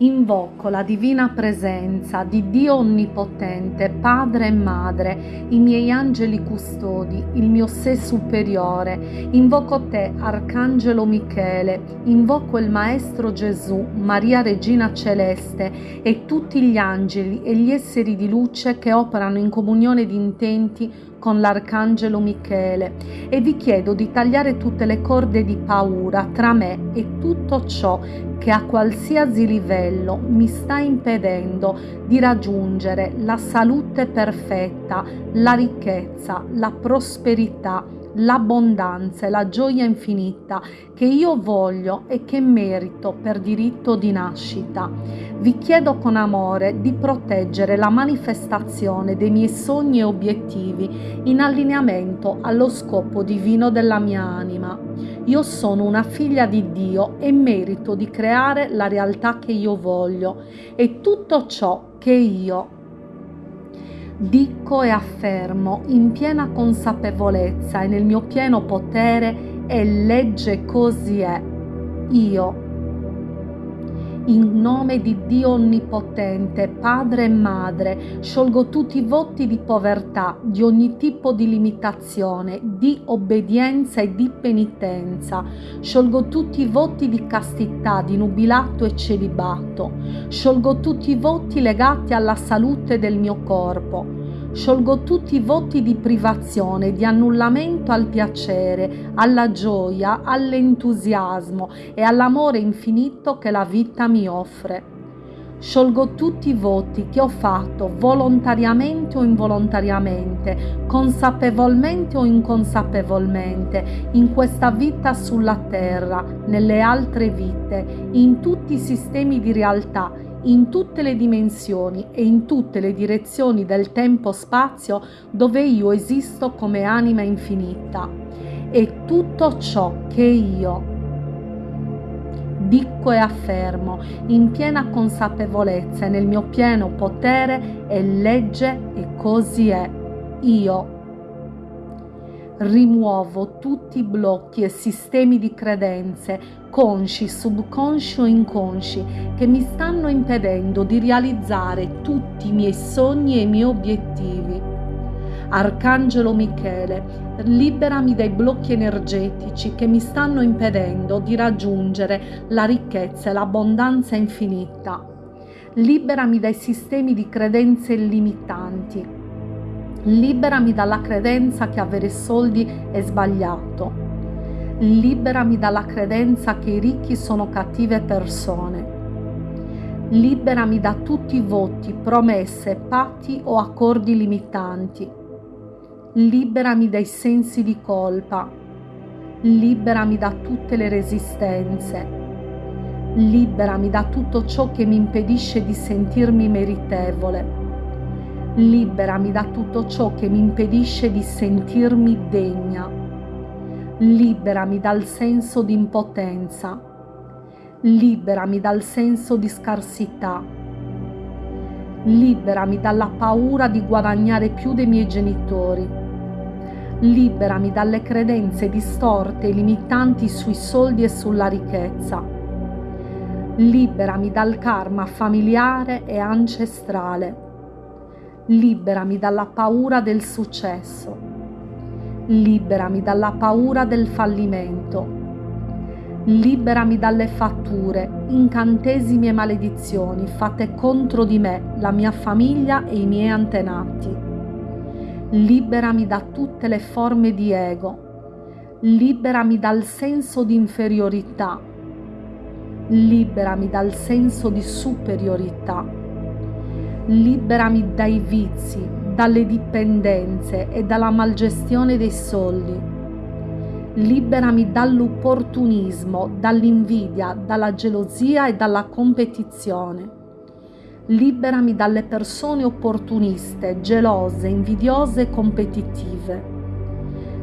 Invoco la divina presenza di Dio Onnipotente, Padre e Madre, i miei angeli custodi, il mio sé superiore. Invoco te, Arcangelo Michele, invoco il Maestro Gesù, Maria Regina Celeste e tutti gli angeli e gli esseri di luce che operano in comunione di intenti con l'Arcangelo Michele e vi chiedo di tagliare tutte le corde di paura tra me e tutto ciò che a qualsiasi livello mi sta impedendo di raggiungere la salute perfetta, la ricchezza, la prosperità, l'abbondanza e la gioia infinita che io voglio e che merito per diritto di nascita. Vi chiedo con amore di proteggere la manifestazione dei miei sogni e obiettivi in allineamento allo scopo divino della mia anima. Io sono una figlia di Dio e merito di creare la realtà che io voglio e tutto ciò che io dico e affermo in piena consapevolezza e nel mio pieno potere e legge così è. Io, in nome di Dio Onnipotente, Padre e Madre, sciolgo tutti i voti di povertà, di ogni tipo di limitazione, di obbedienza e di penitenza. Sciolgo tutti i voti di castità, di nubilato e celibato. Sciolgo tutti i voti legati alla salute del mio corpo sciolgo tutti i voti di privazione, di annullamento al piacere, alla gioia, all'entusiasmo e all'amore infinito che la vita mi offre. Sciolgo tutti i voti che ho fatto volontariamente o involontariamente, consapevolmente o inconsapevolmente, in questa vita sulla terra, nelle altre vite, in tutti i sistemi di realtà in tutte le dimensioni e in tutte le direzioni del tempo-spazio dove io esisto come anima infinita. E tutto ciò che io dico e affermo in piena consapevolezza e nel mio pieno potere è legge e così è. Io rimuovo tutti i blocchi e sistemi di credenze, consci, subconsci o inconsci, che mi stanno impedendo di realizzare tutti i miei sogni e i miei obiettivi. Arcangelo Michele, liberami dai blocchi energetici che mi stanno impedendo di raggiungere la ricchezza e l'abbondanza infinita. Liberami dai sistemi di credenze limitanti Liberami dalla credenza che avere soldi è sbagliato. Liberami dalla credenza che i ricchi sono cattive persone. Liberami da tutti i voti, promesse, patti o accordi limitanti. Liberami dai sensi di colpa. Liberami da tutte le resistenze. Liberami da tutto ciò che mi impedisce di sentirmi meritevole Liberami da tutto ciò che mi impedisce di sentirmi degna. Liberami dal senso di impotenza. Liberami dal senso di scarsità. Liberami dalla paura di guadagnare più dei miei genitori. Liberami dalle credenze distorte e limitanti sui soldi e sulla ricchezza. Liberami dal karma familiare e ancestrale liberami dalla paura del successo, liberami dalla paura del fallimento, liberami dalle fatture, incantesimi e maledizioni fatte contro di me, la mia famiglia e i miei antenati. Liberami da tutte le forme di ego, liberami dal senso di inferiorità, liberami dal senso di superiorità liberami dai vizi, dalle dipendenze e dalla malgestione dei soldi. Liberami dall'opportunismo, dall'invidia, dalla gelosia e dalla competizione. Liberami dalle persone opportuniste, gelose, invidiose e competitive.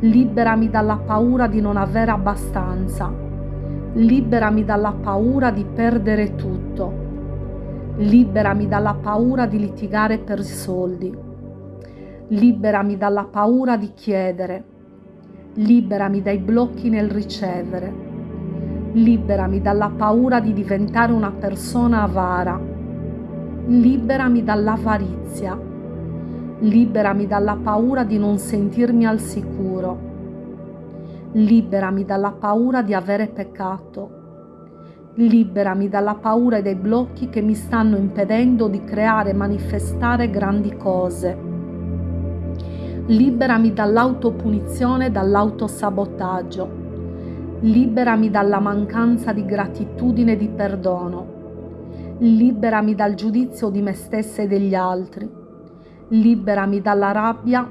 Liberami dalla paura di non avere abbastanza. Liberami dalla paura di perdere tutto Liberami dalla paura di litigare per soldi. Liberami dalla paura di chiedere. Liberami dai blocchi nel ricevere. Liberami dalla paura di diventare una persona avara. Liberami dall'avarizia. Liberami dalla paura di non sentirmi al sicuro. Liberami dalla paura di avere peccato. Liberami dalla paura e dai blocchi che mi stanno impedendo di creare e manifestare grandi cose. Liberami dall'autopunizione e dall'autosabotaggio. Liberami dalla mancanza di gratitudine e di perdono. Liberami dal giudizio di me stessa e degli altri. Liberami dalla rabbia.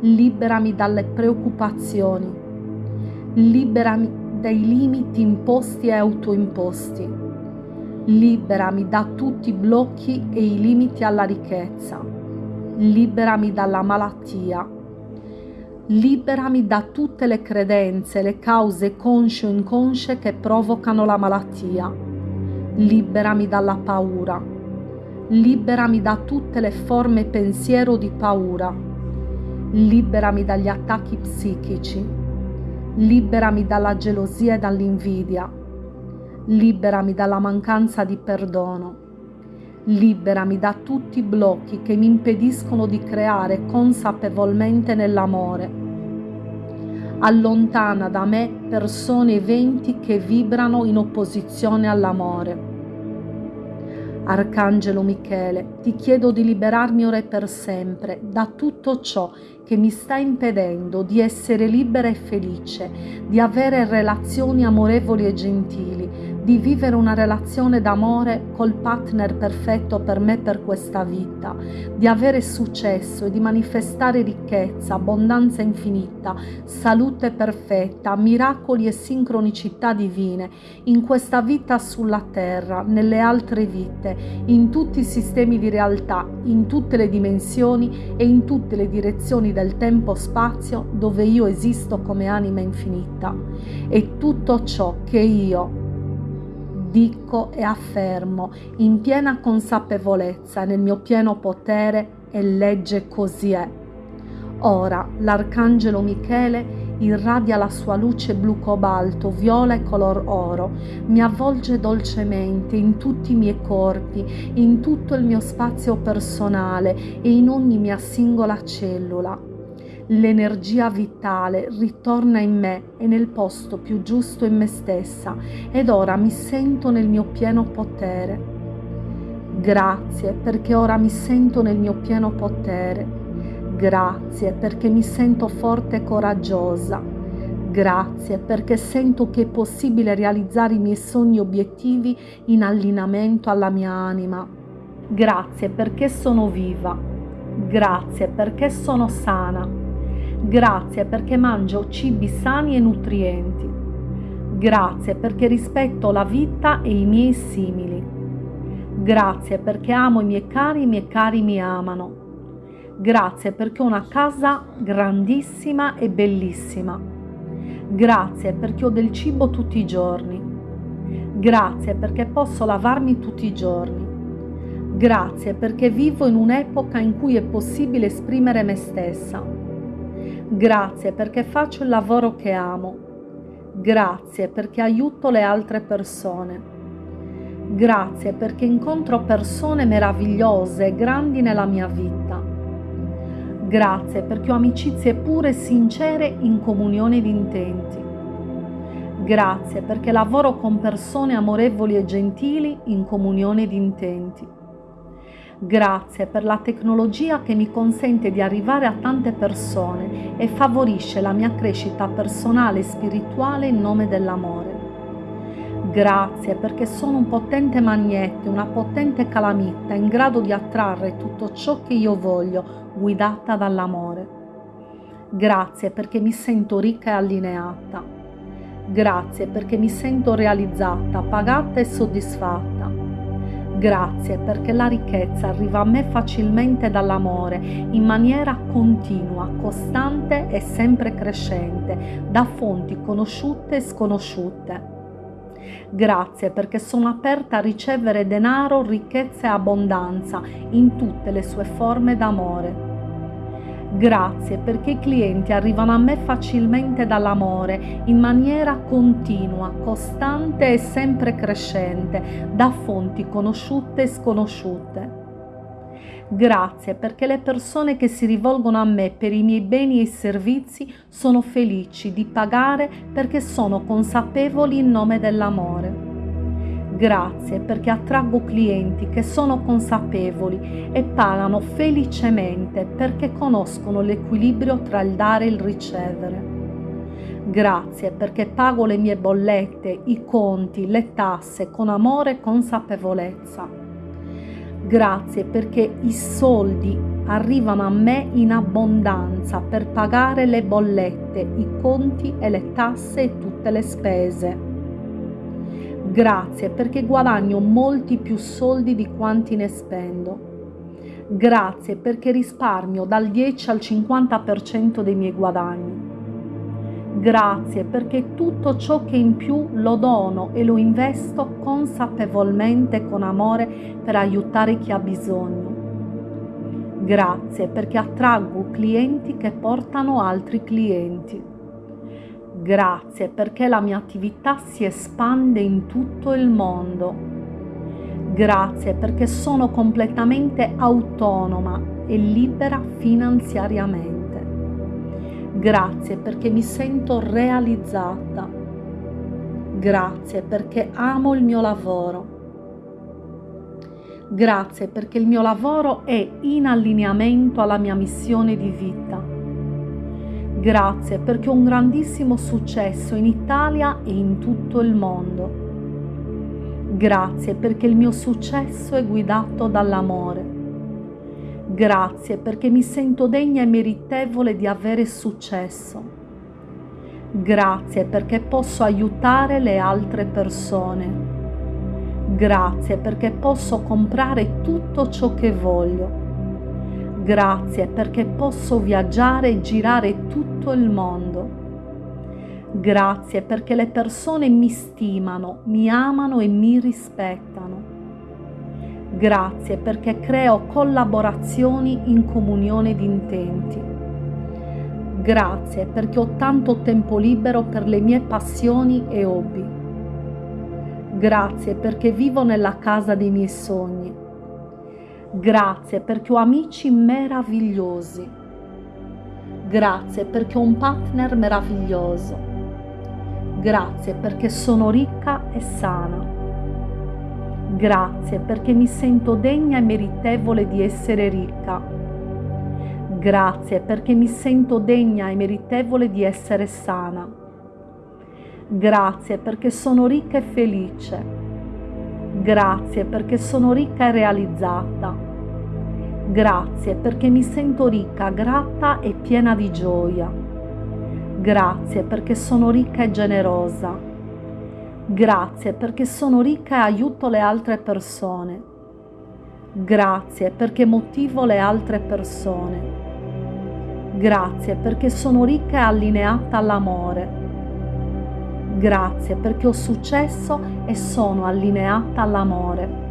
Liberami dalle preoccupazioni. Liberami dai limiti imposti e autoimposti. Liberami da tutti i blocchi e i limiti alla ricchezza. Liberami dalla malattia. Liberami da tutte le credenze, le cause consce o inconsce che provocano la malattia. Liberami dalla paura. Liberami da tutte le forme pensiero di paura. Liberami dagli attacchi psichici Liberami dalla gelosia e dall'invidia. Liberami dalla mancanza di perdono. Liberami da tutti i blocchi che mi impediscono di creare consapevolmente nell'amore. Allontana da me persone e eventi che vibrano in opposizione all'amore. Arcangelo Michele, ti chiedo di liberarmi ora e per sempre da tutto ciò che mi sta impedendo di essere libera e felice, di avere relazioni amorevoli e gentili, di vivere una relazione d'amore col partner perfetto per me per questa vita, di avere successo e di manifestare ricchezza, abbondanza infinita, salute perfetta, miracoli e sincronicità divine in questa vita sulla terra, nelle altre vite, in tutti i sistemi di realtà, in tutte le dimensioni e in tutte le direzioni del tempo-spazio dove io esisto come anima infinita. E tutto ciò che io dico e affermo in piena consapevolezza nel mio pieno potere e legge così è. Ora l'arcangelo Michele irradia la sua luce blu cobalto, viola e color oro, mi avvolge dolcemente in tutti i miei corpi, in tutto il mio spazio personale e in ogni mia singola cellula l'energia vitale ritorna in me e nel posto più giusto in me stessa ed ora mi sento nel mio pieno potere. Grazie perché ora mi sento nel mio pieno potere. Grazie perché mi sento forte e coraggiosa. Grazie perché sento che è possibile realizzare i miei sogni e obiettivi in allineamento alla mia anima. Grazie perché sono viva. Grazie perché sono sana. Grazie perché mangio cibi sani e nutrienti. Grazie perché rispetto la vita e i miei simili. Grazie perché amo i miei cari e i miei cari mi amano. Grazie perché ho una casa grandissima e bellissima. Grazie perché ho del cibo tutti i giorni. Grazie perché posso lavarmi tutti i giorni. Grazie perché vivo in un'epoca in cui è possibile esprimere me stessa. Grazie perché faccio il lavoro che amo. Grazie perché aiuto le altre persone. Grazie perché incontro persone meravigliose e grandi nella mia vita. Grazie perché ho amicizie pure e sincere in comunione di intenti. Grazie perché lavoro con persone amorevoli e gentili in comunione di intenti. Grazie per la tecnologia che mi consente di arrivare a tante persone e favorisce la mia crescita personale e spirituale in nome dell'amore. Grazie perché sono un potente magnete, una potente calamita in grado di attrarre tutto ciò che io voglio, guidata dall'amore. Grazie perché mi sento ricca e allineata. Grazie perché mi sento realizzata, pagata e soddisfatta. Grazie perché la ricchezza arriva a me facilmente dall'amore, in maniera continua, costante e sempre crescente, da fonti conosciute e sconosciute. Grazie perché sono aperta a ricevere denaro, ricchezza e abbondanza in tutte le sue forme d'amore. Grazie perché i clienti arrivano a me facilmente dall'amore, in maniera continua, costante e sempre crescente, da fonti conosciute e sconosciute. Grazie perché le persone che si rivolgono a me per i miei beni e servizi sono felici di pagare perché sono consapevoli in nome dell'amore. Grazie perché attraggo clienti che sono consapevoli e pagano felicemente perché conoscono l'equilibrio tra il dare e il ricevere. Grazie perché pago le mie bollette, i conti, le tasse con amore e consapevolezza. Grazie perché i soldi arrivano a me in abbondanza per pagare le bollette, i conti e le tasse e tutte le spese. Grazie perché guadagno molti più soldi di quanti ne spendo. Grazie perché risparmio dal 10 al 50% dei miei guadagni. Grazie perché tutto ciò che in più lo dono e lo investo consapevolmente con amore per aiutare chi ha bisogno. Grazie perché attraggo clienti che portano altri clienti. Grazie perché la mia attività si espande in tutto il mondo. Grazie perché sono completamente autonoma e libera finanziariamente. Grazie perché mi sento realizzata. Grazie perché amo il mio lavoro. Grazie perché il mio lavoro è in allineamento alla mia missione di vita. Grazie perché ho un grandissimo successo in Italia e in tutto il mondo. Grazie perché il mio successo è guidato dall'amore. Grazie perché mi sento degna e meritevole di avere successo. Grazie perché posso aiutare le altre persone. Grazie perché posso comprare tutto ciò che voglio. Grazie perché posso viaggiare e girare tutto il mondo. Grazie perché le persone mi stimano, mi amano e mi rispettano. Grazie perché creo collaborazioni in comunione di intenti. Grazie perché ho tanto tempo libero per le mie passioni e hobby. Grazie perché vivo nella casa dei miei sogni. Grazie perché ho amici meravigliosi. Grazie perché ho un partner meraviglioso. Grazie perché sono ricca e sana. Grazie perché mi sento degna e meritevole di essere ricca. Grazie perché mi sento degna e meritevole di essere sana. Grazie perché sono ricca e felice. Grazie perché sono ricca e realizzata. Grazie perché mi sento ricca, grata e piena di gioia. Grazie perché sono ricca e generosa. Grazie perché sono ricca e aiuto le altre persone. Grazie perché motivo le altre persone. Grazie perché sono ricca e allineata all'amore. Grazie perché ho successo e sono allineata all'amore.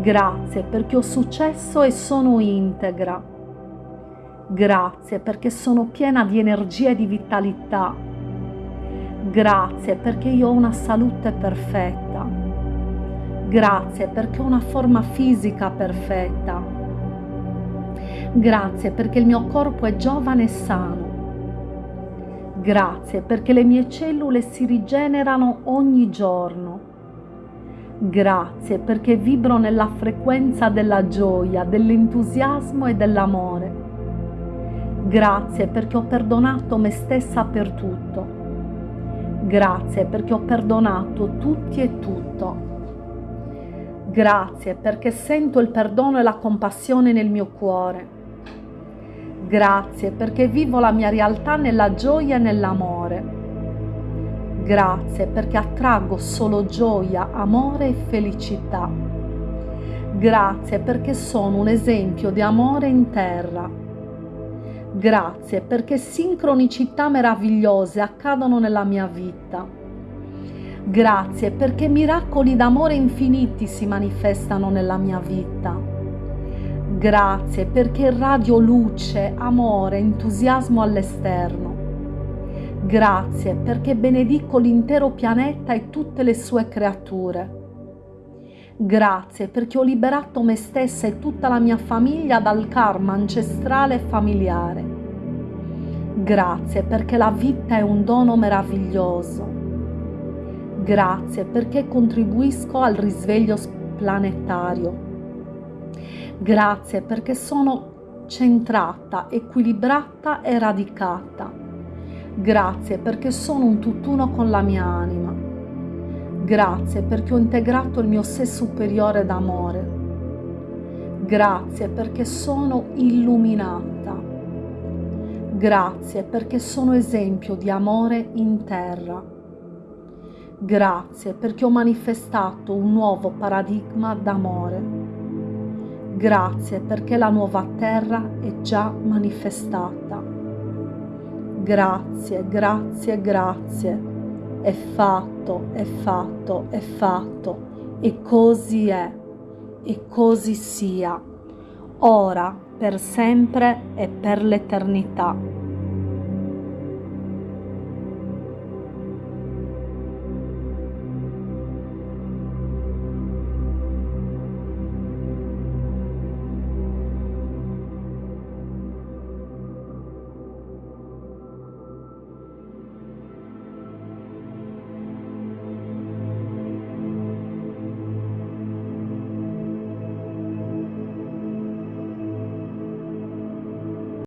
Grazie perché ho successo e sono integra. Grazie perché sono piena di energia e di vitalità Grazie perché io ho una salute perfetta. Grazie perché ho una forma fisica perfetta. Grazie perché il mio corpo è giovane e sano. Grazie perché le mie cellule si rigenerano ogni giorno. Grazie perché vibro nella frequenza della gioia, dell'entusiasmo e dell'amore. Grazie perché ho perdonato me stessa per tutto. Grazie perché ho perdonato tutti e tutto. Grazie perché sento il perdono e la compassione nel mio cuore. Grazie perché vivo la mia realtà nella gioia e nell'amore. Grazie perché attraggo solo gioia, amore e felicità. Grazie perché sono un esempio di amore in terra Grazie perché sincronicità meravigliose accadono nella mia vita. Grazie perché miracoli d'amore infiniti si manifestano nella mia vita. Grazie perché radio luce, amore, entusiasmo all'esterno. Grazie perché benedico l'intero pianeta e tutte le sue creature. Grazie perché ho liberato me stessa e tutta la mia famiglia dal karma ancestrale e familiare. Grazie perché la vita è un dono meraviglioso. Grazie perché contribuisco al risveglio planetario. Grazie perché sono centrata, equilibrata e radicata. Grazie perché sono un tutt'uno con la mia anima. Grazie perché ho integrato il mio sé superiore d'amore. Grazie perché sono illuminata. Grazie perché sono esempio di amore in terra. Grazie perché ho manifestato un nuovo paradigma d'amore. Grazie perché la nuova terra è già manifestata. Grazie, grazie, grazie. È fatto, è fatto, è fatto. E così è. E così sia. Ora, per sempre e per l'eternità.